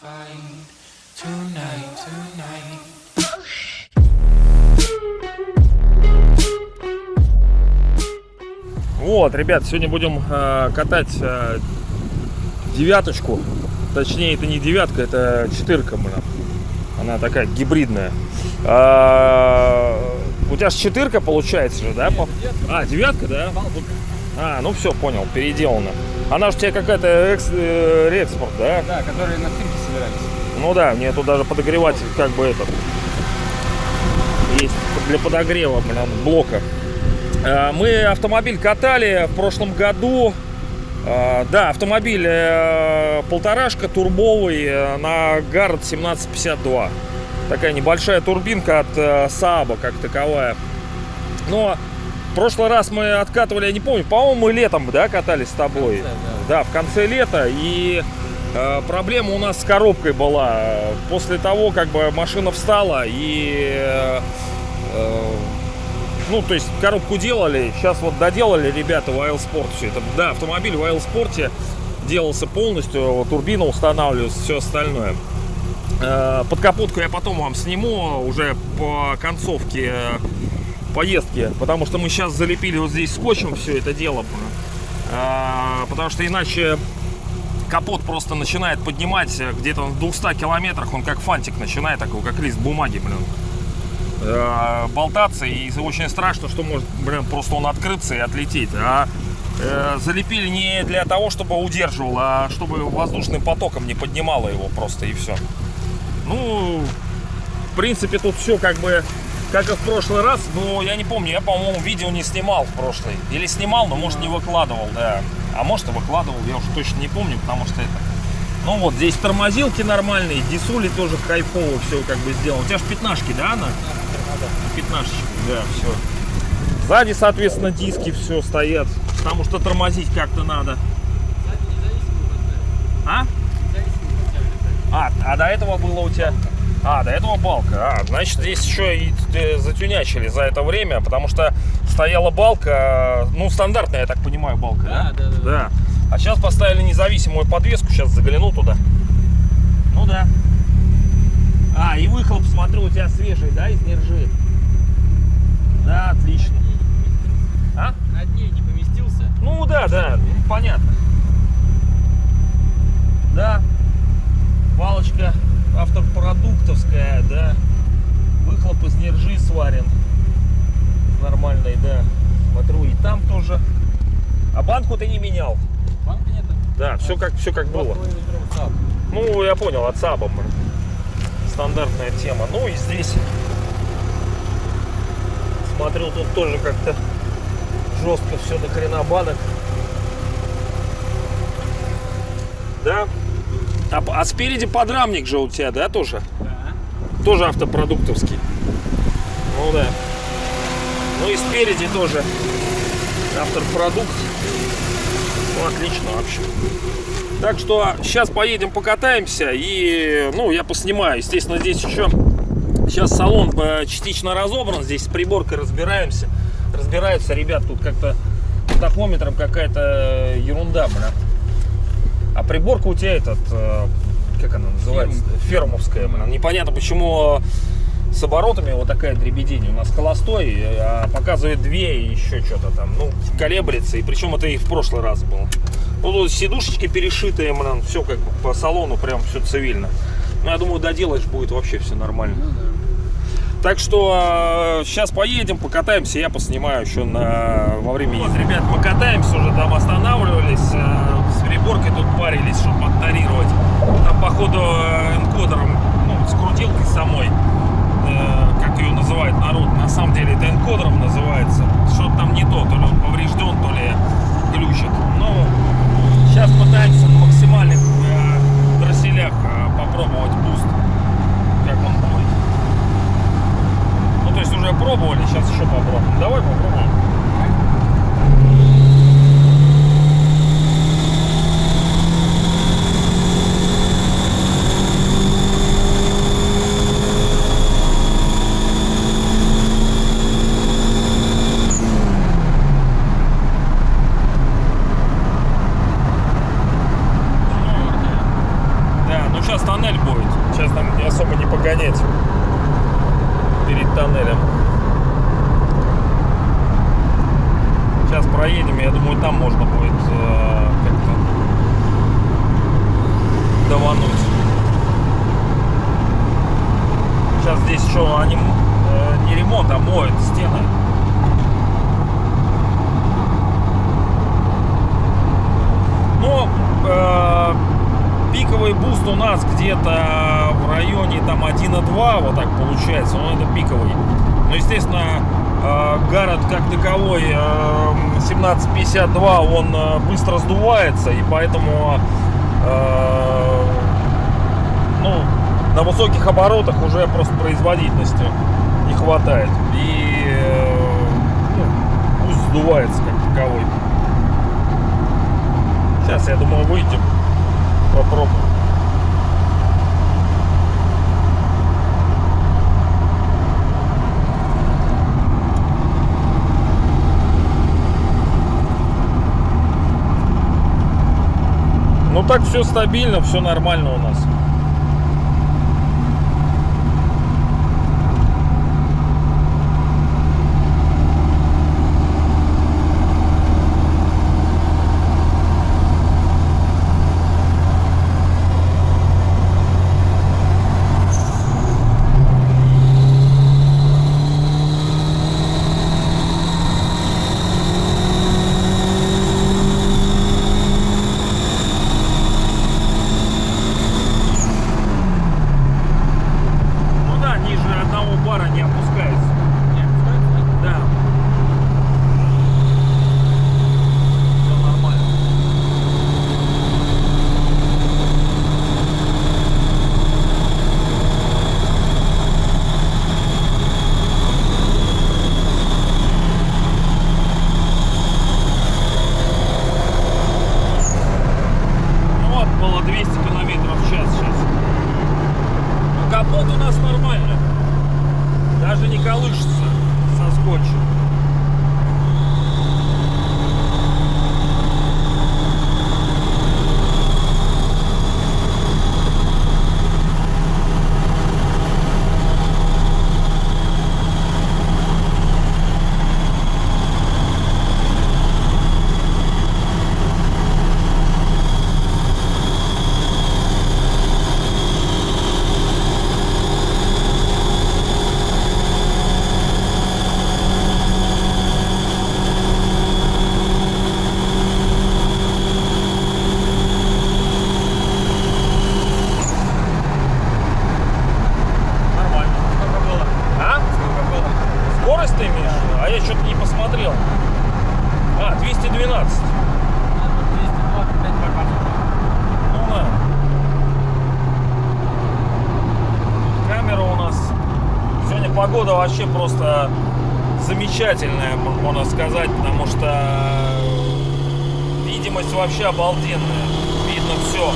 find tonight, tonight. Вот, ребят, сегодня будем э, катать э, девяточку. Точнее, это не девятка, это четырка, блин. Она такая гибридная. А, у тебя же четырка получается же, да? пап? А, девятка, да? А, ну все, понял, переделана. Она же у тебя какая-то экс, э, реэкспорт, да? Да, которые на собирались. Ну да, мне тут даже подогреватель как бы этот есть для подогрева, блин, блока. Э, Мы автомобиль катали в прошлом году. Э, Да, автомобиль э, полторашка турбовый на Гард 1752. Такая небольшая турбинка от Сааба как таковая. Но в прошлый раз мы откатывали, я не помню, по-моему, мы летом, да, катались с тобой. В конце, Да, в конце лета. И проблема у нас с коробкой была. После того, как бы машина встала и... э, э, ну, то есть коробку делали, сейчас вот доделали ребята в Аэлспорт все это. Да, автомобиль в Аэлспорте делался полностью, турбина устанавливалась, все остальное. Э, Под капотку я потом вам сниму уже по концовке э, поездки, потому что мы сейчас залепили вот здесь скотчем все это дело. Э, Потому что иначе капот просто начинает поднимать э, где-то в 200 километрах, он как фантик начинает, такой как лист бумаги, блин э, болтаться и очень страшно, что может, блин, просто он открыться и отлететь. А э, залепили не для того, чтобы удерживал, а чтобы воздушным потоком не поднимало его просто и все. Ну, в принципе, тут все как бы как и в прошлый раз, но я не помню, я, по-моему, видео не снимал в прошлый. Или снимал, но, может, не выкладывал, да. А может, и выкладывал, я уже точно не помню, потому что это... Ну вот, здесь тормозилки нормальные, дисули тоже кайфово все как бы сделано. У тебя же пятнашки, да, она? Пятнашечки, да, все. Сзади, соответственно, диски все стоят, потому что тормозить как-то надо. А? А, а до этого было у тебя... А, до этого балка. А, значит, здесь еще и э, затюнячили за это время, потому что стояла балка, э, ну, стандартная, я так понимаю, балка, да? Да, да, да. Да. А сейчас поставили независимую подвеску, сейчас загляну туда. Ну да. А, и выхлоп, смотрю, у тебя свежий, да, из нержи? Да, отлично. А? На дне не поместился. Ну да, да, ну, понятно. Да. Палочка автопродуктовская, да. Выхлоп из нержи сварен. Нормальный, да. Смотрю, и там тоже. А банку ты не менял. Банка нету. Да, все как, все как было. Ну, я понял, от Саба. Стандартная тема. Ну и здесь. Смотрю, тут тоже как-то жестко все до хрена банок. Да? А, а спереди подрамник же у тебя, да, тоже? Да. Тоже автопродуктовский. Ну да. Ну и спереди тоже автопродукт. Ну, отлично вообще. Так что сейчас поедем покатаемся и, ну, я поснимаю. Естественно, здесь еще сейчас салон э, частично разобран. Здесь с приборкой разбираемся. Разбираются ребят тут как-то тахометром какая-то ерунда, бля. А приборка у тебя этот, э, как она называется? Фермовская, блин. Непонятно, почему э, с оборотами вот такая дребедень. У нас холостой, э, а показывает две и еще что-то там. Ну, колеблется. И причем это и в прошлый раз было. Ну, тут сидушечки перешитые, блин, все как бы по салону прям все цивильно. Ну, я думаю, доделаешь, будет вообще все нормально. Ну да. Так что сейчас поедем, покатаемся, я поснимаю еще на, во время езды. Ребят, покатаемся уже, там останавливались, э, с приборкой тут парились, чтобы моторировать. Там, походу, э, энкодером, ну, с крутилкой самой, э, как ее называет народ, на самом деле это энкодером называется. Что-то там не то, то ли он поврежден, то ли глючит. Ну, сейчас пытаемся где-то в районе там 1,2, вот так получается, но это пиковый. Но, естественно, э, Гаррет как таковой э, 1752, он э, быстро сдувается, и поэтому э, ну, на высоких оборотах уже просто производительности не хватает. И э, ну, пусть сдувается как таковой. Сейчас, я думаю, выйдем. Попробуем. Так все стабильно, все нормально у нас. Ну да, ниже одного бара не опускается. Не опускается? Да. Все нормально. Ну вот, было 200 километров в час сейчас. Ну, Капот у нас нормально. Даже не колышется со скотчем. Нормально. Сколько было? А? Сколько было? Скорость ты имеешь? А я что-то не посмотрел. А, 212. А, тут 225 показывает. Ну да. Камера у нас. Сегодня погода вообще просто замечательная, можно сказать, потому что видимость вообще обалденная. Видно все.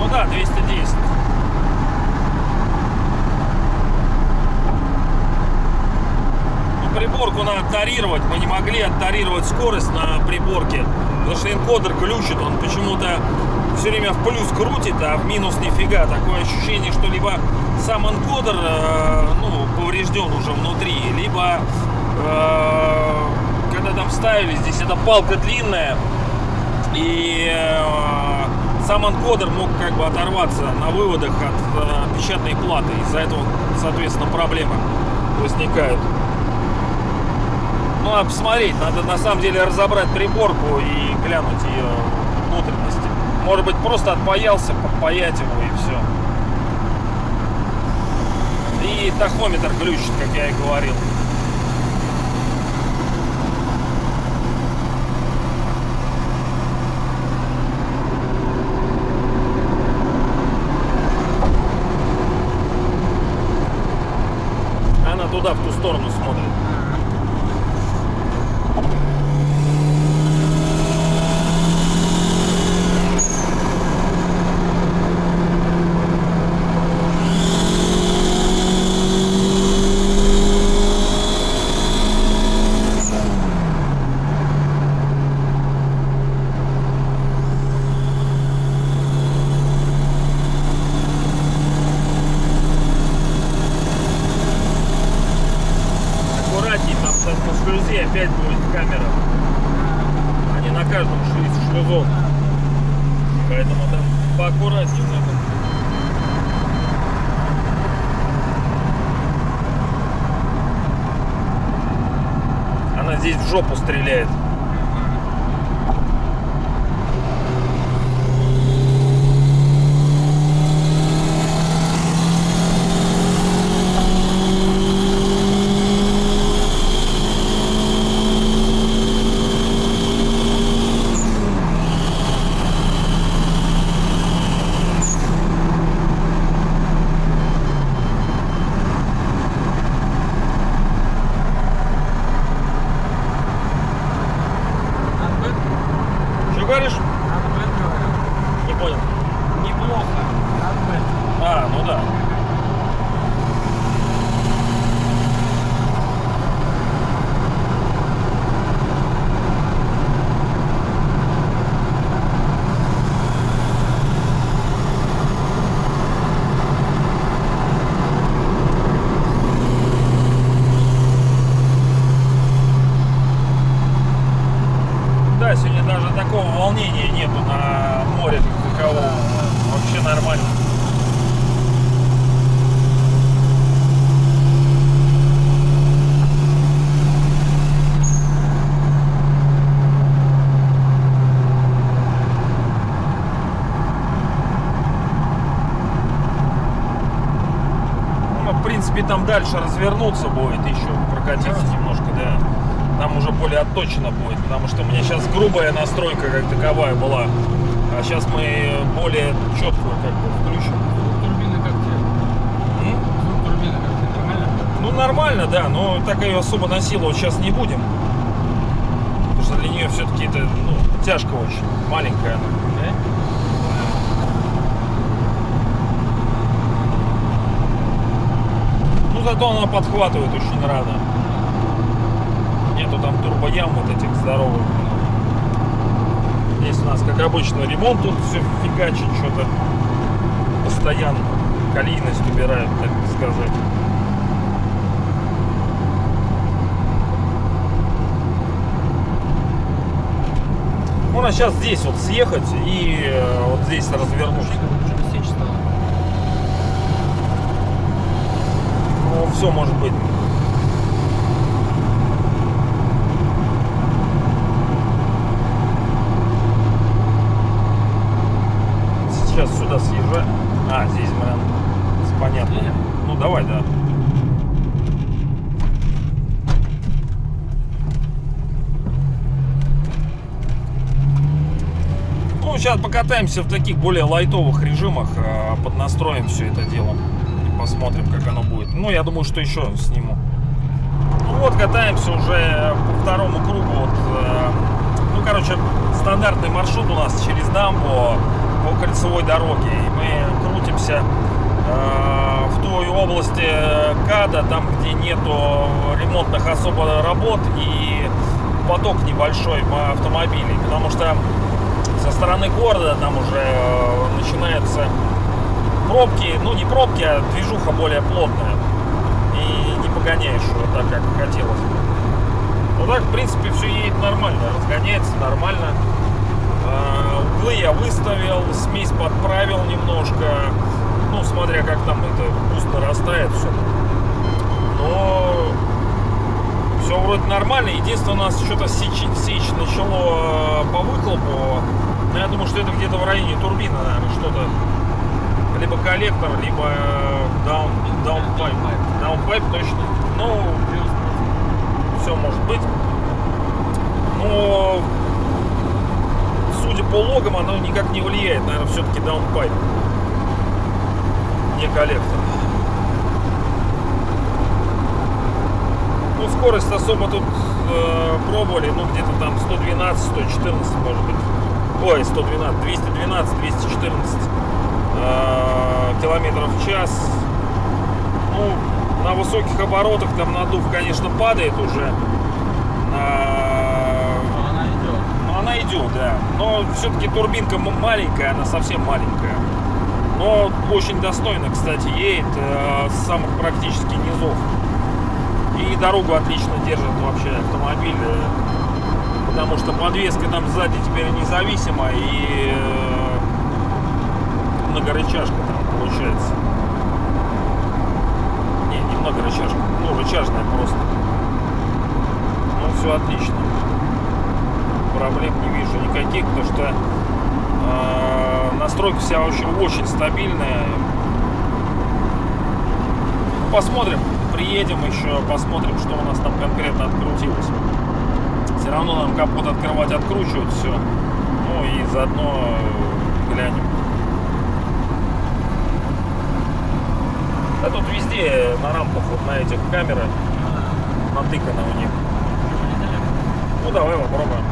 Ну да, 210. Ну, приборку надо тарировать. Мы не могли оттарировать скорость на приборке, потому что энкодер глючит. Он почему-то все время в плюс крутит, а в минус нифига. Такое ощущение, что либо сам энкодер э, ну, поврежден уже внутри, либо э, когда там ставили, здесь эта палка длинная, и э, сам анкодер мог как бы оторваться на выводах от э, печатной платы. Из-за этого, соответственно, проблемы возникают. Ну, а посмотреть, надо на самом деле разобрать приборку и глянуть ее внутренности. Может быть, просто отпаялся, подпаять его и все. И тахометр глючит, как я и говорил. Она туда, в ту сторону смотрит. Аккуратней, там сейчас на шлюзе опять будет камера. Они на каждом шлюзе шлюзов. Поэтому там поаккуратнее надо. Она здесь в жопу стреляет. Отбыт? Что говоришь? Отбыт, говорю. Не понял. Неплохо. Отбыт. А, ну да. Да, сегодня даже такого волнения нету на море как такового. Вообще нормально. Ну, в принципе, там дальше развернуться будет, еще прокатиться немножко, да. Там уже более отточено будет, потому что у меня сейчас грубая настройка как таковая была. А сейчас мы более четкую как бы включим. Турбины как тебе? Турбины как тебе? Нормально? Ну, нормально, да, но так ее особо насиловать сейчас не будем. Потому что для нее все-таки это ну, тяжко очень, маленькая она. Да? Ну, зато она подхватывает очень рано. Нету там турбоям вот этих здоровых. Здесь у нас, как обычно, ремонт тут все фигачит что-то. Постоянно колейность убирают, так сказать. Можно сейчас здесь вот съехать и э, вот здесь развернуться. Что-то сечь стало. Ну, все может быть. Сейчас сюда съезжай. А, здесь, блин, понятно. Ну, давай, да. Ну, сейчас покатаемся в таких более лайтовых режимах, э, поднастроим все это дело. Посмотрим, как оно будет. Ну, я думаю, что еще сниму. Ну вот, катаемся уже по второму кругу. Вот, э, ну, короче, стандартный маршрут у нас через дамбу по кольцевой дороге. И мы крутимся э, в той области КАДа, там, где нету ремонтных особо работ и поток небольшой автомобилей. Потому что со стороны города там уже э, начинаются пробки, ну не пробки, а движуха более плотная. И не погоняешь его так, как хотелось. Ну так, в принципе, все едет нормально, разгоняется нормально. Э, Углы я выставил, смесь подправил немножко. Ну, смотря как там это boost нарастает все. Но все вроде нормально. Единственное, у нас что-то сечь, сечь начало э, по выхлопу. Ну, я думаю, что это где-то в районе турбины, наверное, что-то. Либо коллектор, либо э, down, downpipe. Downpipe точно. Ну, все может быть. Но, судя по логам, оно никак не влияет. Наверное, все-таки даунпайп. Не коллектор. Ну, скорость особо тут э, пробовали, ну, где-то там 112, 114, может быть. Ой, 112, 212, 214 э, километров в час. Ну, на высоких оборотах там надув, конечно, падает уже. А, Но она идет. ну, она идет, да. Но все-таки турбинка маленькая, она совсем маленькая. Но очень достойно, кстати, едет э, с самых практически низов. И дорогу отлично держит вообще автомобиль. э, Потому что подвеска там сзади теперь независима и э, многорычажка там получается. Не, не многорычажка, ну рычажная просто. Ну все отлично. Проблем не вижу никаких, потому что э, настройка вся очень, очень стабильная. Посмотрим, приедем еще, посмотрим, что у нас там конкретно открутилось. Все равно нам капот открывать, откручивать все. Ну и заодно э, глянем. Да тут везде на рампах вот на этих камеры натыканы у них. Ну давай попробуем.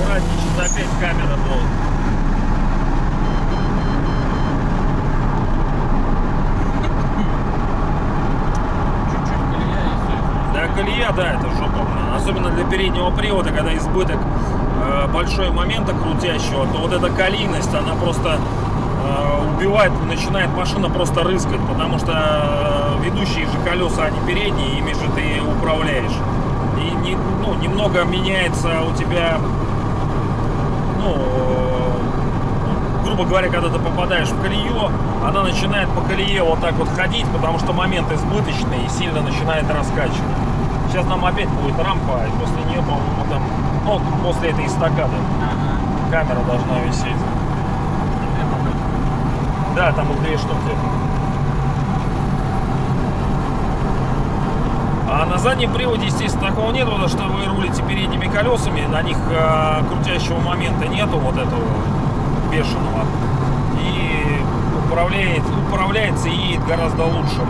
Аккуратнее, сейчас опять камера долго. Чуть-чуть колея и все. Да, это жопа. блин. Особенно для переднего привода, когда избыток э, большой момента крутящего, то вот эта колейность, она просто э, убивает, начинает машина просто рыскать, потому что э, ведущие же колеса, они передние, ими же ты управляешь. И не, ну, немного меняется у тебя, ну, э, грубо говоря, когда ты попадаешь в колею, она начинает по колее вот так вот ходить, потому что момент избыточный и сильно начинает раскачивать. Сейчас нам опять будет рампа, и после нее, по-моему, там, ну, после этой эстакады Ага. камера должна висеть. Да, там их две штуки. А на заднем приводе, естественно, такого нет, потому что вы рулите передними колесами, на них э, крутящего момента нету вот этого бешеного. И управляет, управляется и едет гораздо лучше.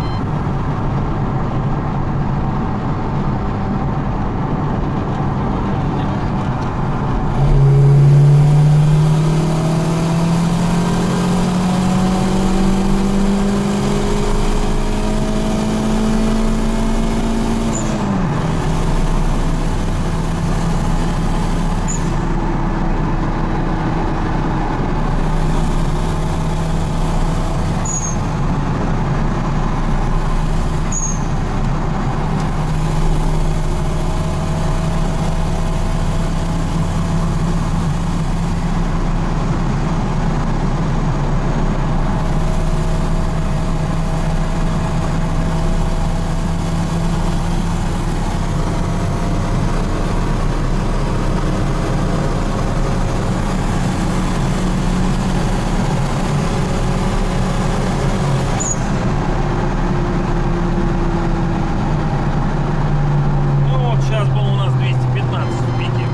Ну вот сейчас был у нас 215 в пике.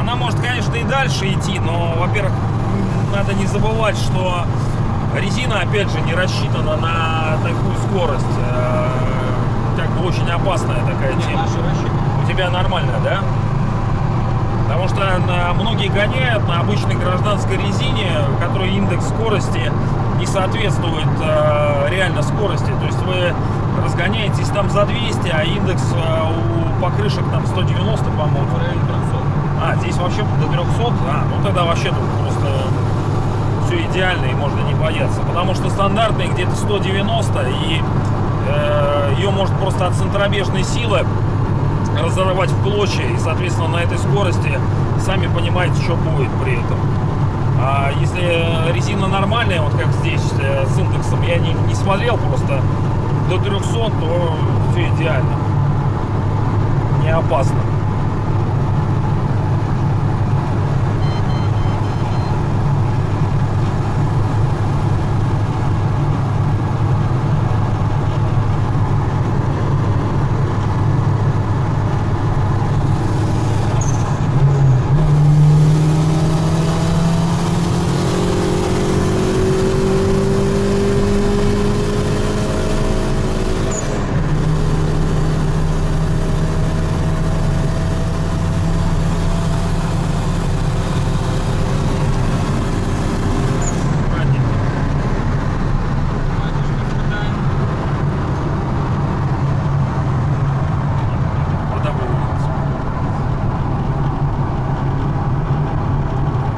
Она может, конечно, и дальше идти, но, во-первых, надо не забывать, что резина, опять же, не рассчитана на такую скорость. Э, Как бы очень опасная такая тема. У тебя нормально, да? Потому что на- многие гоняют на обычной гражданской резине, которой индекс скорости не соответствует э, реально скорости. То есть вы разгоняетесь там за 200, а индекс э, у покрышек там 190, по-моему. В районе 300. А, здесь вообще до 300? А, ну тогда вообще тут просто все идеально и можно не бояться. Потому что стандартный где-то 190 и э, ее может просто от центробежной силы разорвать в клочья. И, соответственно, на этой скорости сами понимаете, что будет при этом. А если резина нормальная, вот как здесь э, с индексом, я не, не смотрел просто до 300, то все идеально. Не опасно.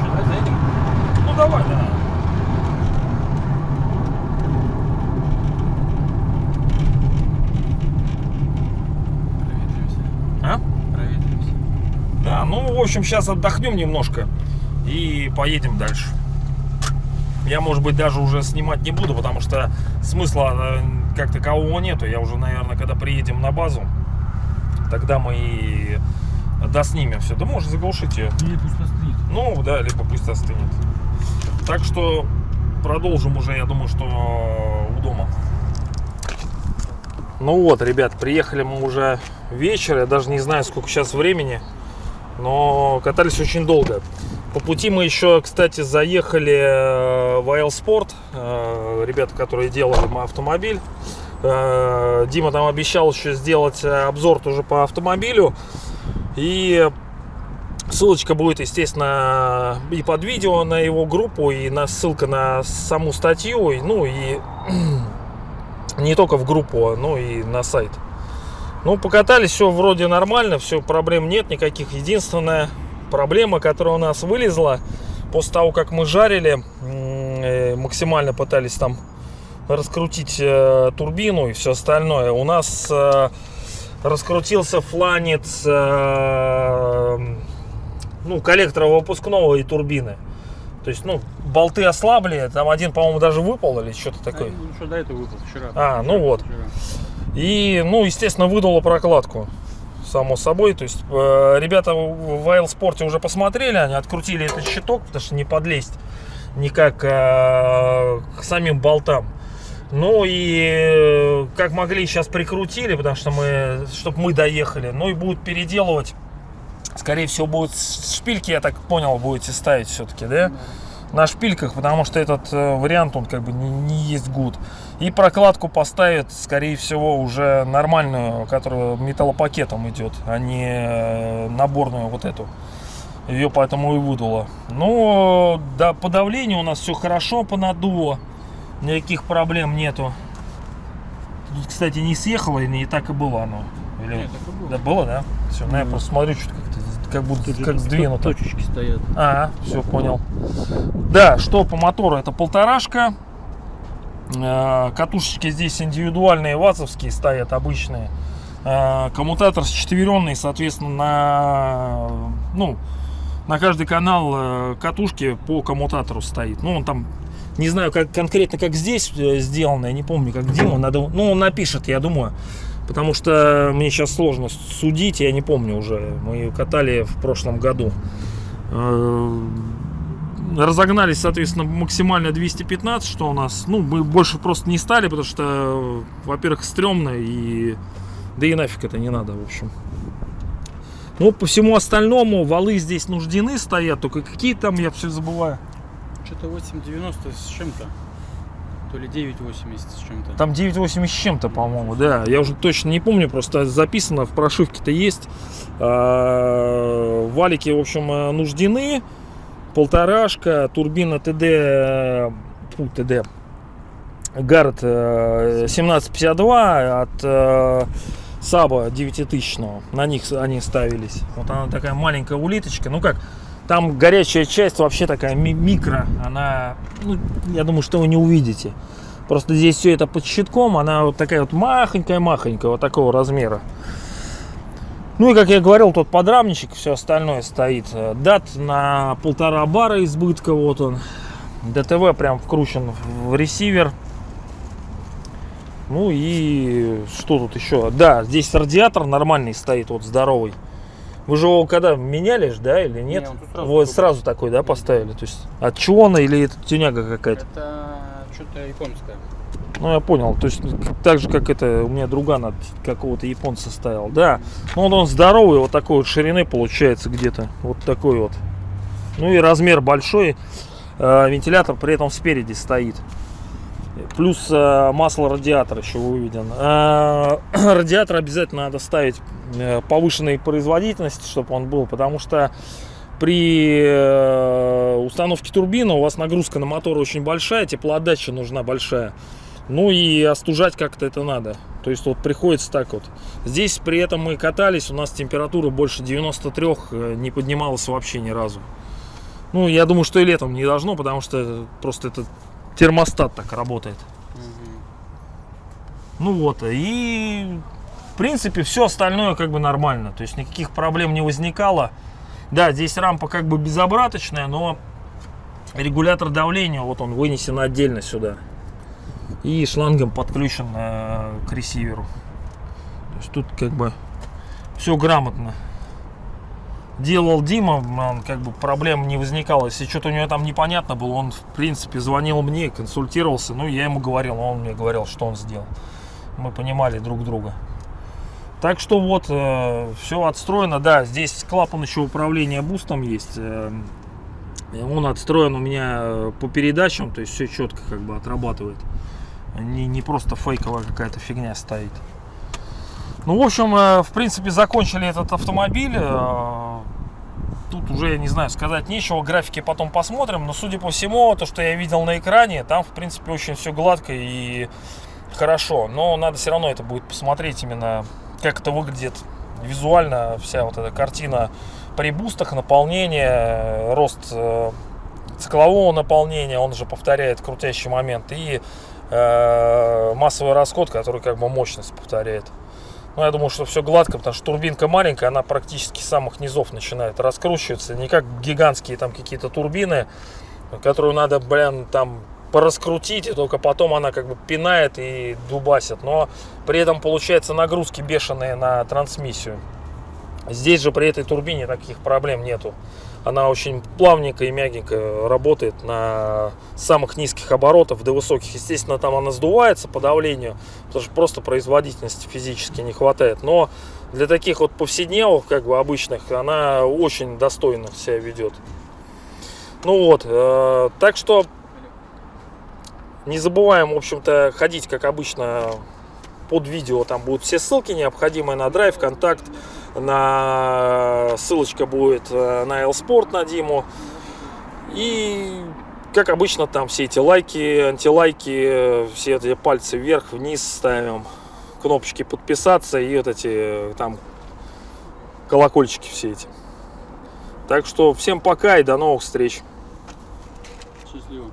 Давай заедем. Ну давай, да. Проветримся. А? Проветримся. Да, ну, в общем, сейчас отдохнем немножко и поедем дальше. Я, может быть, даже уже снимать не буду, потому что смысла э, как такового нету. Я уже, наверное, когда приедем на базу, тогда мы и доснимем все. Да можешь заглушить ее. Или пусть остынет. Ну, да, либо пусть остынет. Так что продолжим уже, я думаю, что у дома. Ну вот, ребят, приехали мы уже вечер. Я даже не знаю, сколько сейчас времени. Но катались очень долго. По пути мы еще, кстати, заехали э, в Айл Спорт. Э, Ребята, которые делали автомобиль. Э, Дима там обещал еще сделать обзор тоже по автомобилю. И Ссылочка будет, естественно, и под видео на его группу, и на ссылка на саму статью, ну и не только в группу, но и на сайт. Ну, покатались, все вроде нормально, все, проблем нет никаких. Единственная проблема, которая у нас вылезла, после того, как мы жарили, э, максимально пытались там раскрутить э, турбину и все остальное, у нас э, раскрутился фланец э, ну, коллектора выпускного и турбины. То есть, ну, болты ослабли, там один, по-моему, даже выпал или что-то такое. Ну что, до этого выпал вчера. А, ну Вчера, вот. вчера. И, ну, естественно, выдало прокладку. Само собой. То есть, э, ребята в в Спорте уже посмотрели, они открутили этот щиток, потому что не подлезть никак э, к самим болтам. Ну и э, как могли сейчас прикрутили, потому что мы, чтобы мы доехали. Ну и будут переделывать. Скорее всего, будут шпильки, я так понял, будете ставить все-таки, да? На шпильках, потому что этот э, вариант, он как бы не, не есть гуд. И прокладку поставят, скорее всего, уже нормальную, которая металлопакетом идет, а не э, наборную вот эту. Ее поэтому и выдуло. Ну, да, по давлению у нас все хорошо по наддуву. Никаких проблем нету. Тут, кстати, не съехало, и не так и было оно. Или- Нет, было. Да, было, да? Все, ну я просто смотрю, что-то как-то как будто Тут как сдвинуто. Точечки стоят. А, все, понял. Да, что по мотору? Это полторашка. Э, Катушечки здесь индивидуальные, вазовские стоят, обычные. Э, Коммутатор четверенный, соответственно, на, ну, на каждый канал э, катушки по коммутатору стоит. Ну, он там, не знаю, как конкретно, как здесь сделано, я не помню, как Дима, надо, ну, он напишет, я думаю. Потому что мне сейчас сложно судить, я не помню уже. Мы катали в прошлом году. Разогнались, соответственно, максимально 215, что у нас, ну, мы больше просто не стали, потому что, во-первых, стрёмно и, да и нафиг это не надо, в общем. Ну, по всему остальному, валы здесь нуждены стоят, только какие там, я все забываю. Что-то 8,90 с чем-то. То ли 9,80 с чем-то. Там 9,80 с чем-то, по-моему, да. Я уже точно не помню, просто записано в прошивке-то есть. А, Валики, в общем, э, нуждены. Полторашка, турбина ТД, э, фу, ТД, э, 1752 от э, Саба 9000. На них они ставились. Вот она такая маленькая улиточка. Ну как, там горячая часть вообще такая ми- микро. Она, ну, я думаю, что вы не увидите. Просто здесь все это под щитком, она вот такая вот махонькая-махонькая, вот такого размера. Ну и, как я говорил, тот подрамничек, все остальное стоит. Э, Дат на полтора бара избытка, вот он. ДТВ прям вкручен в ресивер. Ну и что тут еще? Да, здесь радиатор нормальный стоит, вот здоровый. Вы же его когда меняли, да, или нет? Не, сразу вот такой. сразу такой, да, поставили? То есть от Чиона или это тюняга какая-то? Это что-то японское. Ну, я понял. То есть, так же, как это, у меня друган от какого-то японца стоял. Да. Ну, вот он здоровый, вот такой вот ширины получается где-то. Вот такой вот. Ну, и размер большой. Э, Вентилятор при этом спереди стоит. Плюс э, масло радиатора еще выведен. Э, Радиатор обязательно надо ставить э, повышенной производительности, чтобы он был, потому что при э, установке турбины у вас нагрузка на мотор очень большая, теплоотдача нужна большая. Ну и остужать как-то это надо. То есть вот приходится так вот. Здесь при этом мы катались, у нас температура больше 93 э, не поднималась вообще ни разу. Ну, я думаю, что и летом не должно, потому что просто этот термостат так работает. Ну вот, и в принципе все остальное как бы нормально. То есть никаких проблем не возникало. Да, здесь рампа как бы безобраточная, но регулятор давления, вот он вынесен отдельно сюда. И шлангом подключен э, к ресиверу. То есть тут как бы все грамотно. Делал Дима, он, как бы проблем не возникало. Если что-то у него там непонятно было, он в принципе звонил мне, консультировался. Ну, я ему говорил, он мне говорил, что он сделал. Мы понимали друг друга. Так что вот, все отстроено. Да, здесь клапан еще управления бустом есть. э, он отстроен у меня э, по передачам, то есть все четко как бы отрабатывает. Не, не просто фейковая какая-то фигня стоит. Ну, в общем, э, в принципе, закончили этот автомобиль. Э, Тут уже, не знаю, сказать нечего. Графики потом посмотрим. Но, судя по всему, то, что я видел на экране, там, в принципе, очень все гладко и хорошо. Но надо все равно это будет посмотреть именно, как это выглядит визуально. Вся вот эта картина при бустах, наполнение, рост э, циклового наполнения, он же повторяет крутящий момент. И э, массовый расход, который как бы мощность повторяет. Ну, я думаю, что все гладко, потому что турбинка маленькая, она практически с самых низов начинает раскручиваться. Не как гигантские там какие-то турбины, которую надо, блин, там пораскрутить, и только потом она как бы пинает и дубасит. Но при этом получается нагрузки бешеные на трансмиссию. Здесь же при этой турбине таких проблем нету. Она очень плавненько и мягенько работает на самых низких оборотах, до высоких. Естественно, там она сдувается по давлению, потому что просто производительности физически не хватает. Но для таких вот повседневок, как бы обычных, она очень достойно себя ведет. Ну вот, э, так что не забываем, в общем-то, ходить, как обычно, под видео. Там будут все ссылки необходимые на драйв, контакт, на ссылочка будет э, на Элспорт на Диму. И как обычно там все эти лайки, антилайки, э, все эти пальцы вверх, вниз ставим, кнопочки подписаться и вот эти э, там колокольчики все эти. Так что всем пока и до новых встреч. Счастливо.